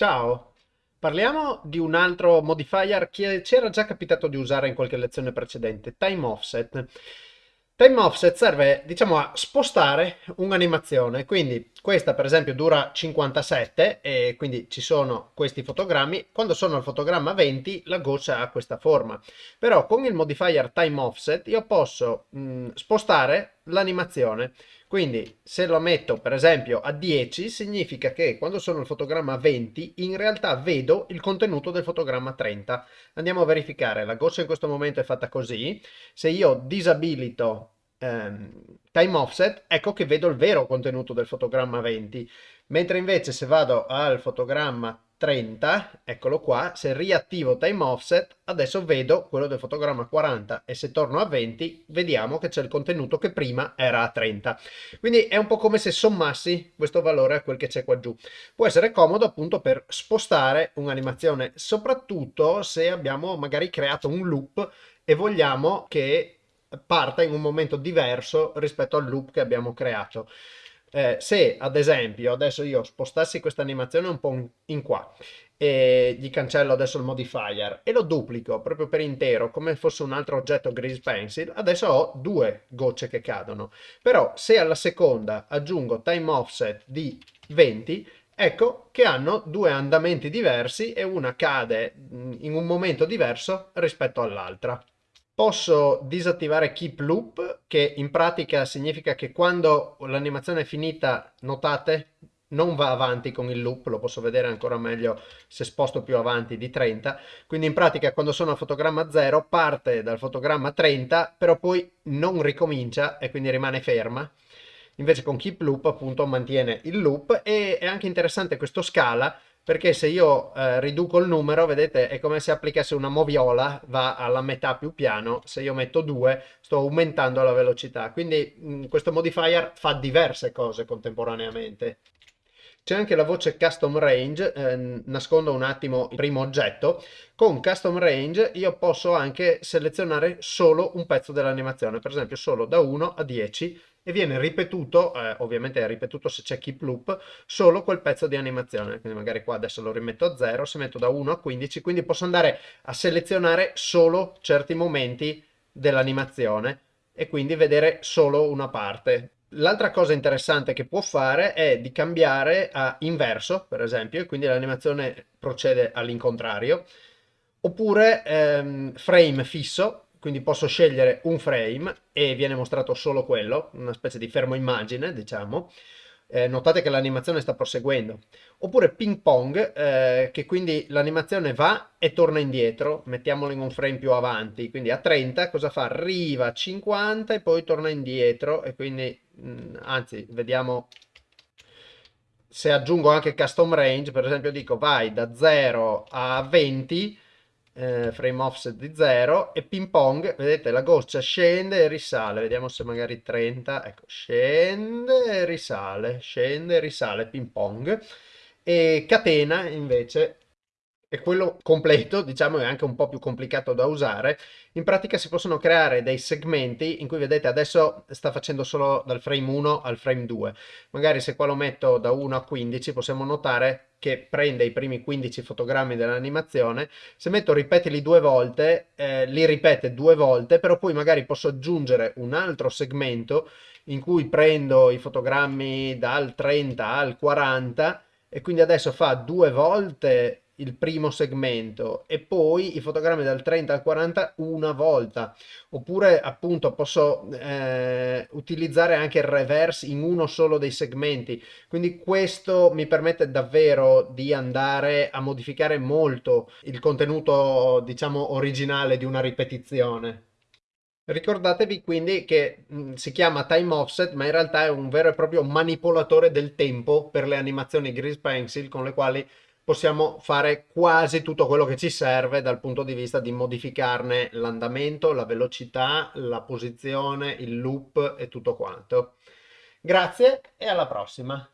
Ciao, parliamo di un altro modifier che ci era già capitato di usare in qualche lezione precedente, time offset. Time offset serve, diciamo, a spostare un'animazione, quindi questa per esempio dura 57 e quindi ci sono questi fotogrammi, quando sono al fotogramma 20 la goccia ha questa forma, però con il modifier time offset io posso mh, spostare l'animazione, quindi se lo metto per esempio a 10 significa che quando sono al fotogramma 20 in realtà vedo il contenuto del fotogramma 30. Andiamo a verificare, la goccia in questo momento è fatta così, se io disabilito ehm, time offset ecco che vedo il vero contenuto del fotogramma 20, mentre invece se vado al fotogramma 30, eccolo qua, se riattivo time offset, adesso vedo quello del fotogramma 40 e se torno a 20 vediamo che c'è il contenuto che prima era a 30. Quindi è un po' come se sommassi questo valore a quel che c'è qua giù. Può essere comodo appunto per spostare un'animazione, soprattutto se abbiamo magari creato un loop e vogliamo che parta in un momento diverso rispetto al loop che abbiamo creato. Eh, se ad esempio adesso io spostassi questa animazione un po' in qua e gli cancello adesso il modifier e lo duplico proprio per intero come fosse un altro oggetto grease pencil adesso ho due gocce che cadono. Però se alla seconda aggiungo time offset di 20 ecco che hanno due andamenti diversi e una cade in un momento diverso rispetto all'altra Posso disattivare keep loop, che in pratica significa che quando l'animazione è finita, notate, non va avanti con il loop, lo posso vedere ancora meglio se sposto più avanti di 30, quindi in pratica quando sono a fotogramma 0 parte dal fotogramma 30, però poi non ricomincia e quindi rimane ferma. Invece con keep loop appunto mantiene il loop e è anche interessante questo scala perché se io eh, riduco il numero, vedete, è come se applicasse una moviola, va alla metà più piano, se io metto 2 sto aumentando la velocità, quindi mh, mm, questo modifier fa diverse cose contemporaneamente. C'è anche la voce custom range, eh, nascondo un attimo il primo oggetto. Con custom range io posso anche selezionare solo un pezzo dell'animazione, per esempio solo da 1 a 10 e viene ripetuto, eh, ovviamente è ripetuto se c'è keep loop, solo quel pezzo di animazione. Quindi magari qua adesso lo rimetto a 0, se metto da 1 a 15, quindi posso andare a selezionare solo certi momenti dell'animazione e quindi vedere solo una parte. L'altra cosa interessante che può fare è di cambiare a inverso, per esempio, e quindi l'animazione procede all'incontrario, oppure ehm, frame fisso, quindi posso scegliere un frame e viene mostrato solo quello, una specie di fermo immagine, diciamo. Eh, notate che l'animazione sta proseguendo. Oppure ping pong, eh, che quindi l'animazione va e torna indietro, mettiamolo in un frame più avanti, quindi a 30 cosa fa? Arriva a 50 e poi torna indietro e quindi, mh, mm, anzi, vediamo se aggiungo anche custom range, per esempio dico vai da 0 a 20, eh, frame offset di 0 e ping pong, vedete la goccia scende e risale, vediamo se magari 30, ecco, scende e risale, scende e risale ping pong. E catena invece e quello completo, diciamo, è anche un po' più complicato da usare. In pratica si possono creare dei segmenti in cui vedete adesso sta facendo solo dal frame 1 al frame 2. Magari se qua lo metto da 1 a 15 possiamo notare che prende i primi 15 fotogrammi dell'animazione. Se metto ripetili due volte, eh, li ripete due volte, però poi magari posso aggiungere un altro segmento in cui prendo i fotogrammi dal 30 al 40 e quindi adesso fa due volte il primo segmento e poi i fotogrammi dal 30 al 40 una volta. Oppure appunto posso eh, utilizzare anche il reverse in uno solo dei segmenti. Quindi questo mi permette davvero di andare a modificare molto il contenuto diciamo originale di una ripetizione. Ricordatevi quindi che mh, si chiama time offset, ma in realtà è un vero e proprio manipolatore del tempo per le animazioni Grease Pencil con le quali possiamo fare quasi tutto quello che ci serve dal punto di vista di modificarne l'andamento, la velocità, la posizione, il loop e tutto quanto. Grazie e alla prossima!